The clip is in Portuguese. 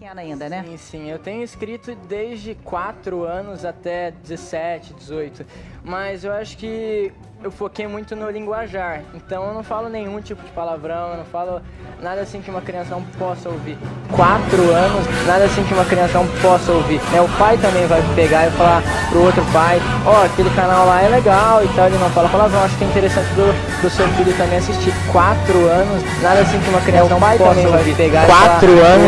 pequena ainda, né? Sim, sim. Eu tenho escrito desde 4 anos até 17, 18. Mas eu acho que eu foquei muito no linguajar. Então eu não falo nenhum tipo de palavrão, eu não falo nada assim que uma criança não possa ouvir. 4 anos, nada assim que uma criança não possa ouvir. Né? O pai também vai pegar e falar pro outro pai, ó, oh, aquele canal lá é legal e tal, ele não fala palavrão, acho que é interessante do, do seu filho também assistir. 4 anos, nada assim que uma criança não possa ouvir. 4 anos.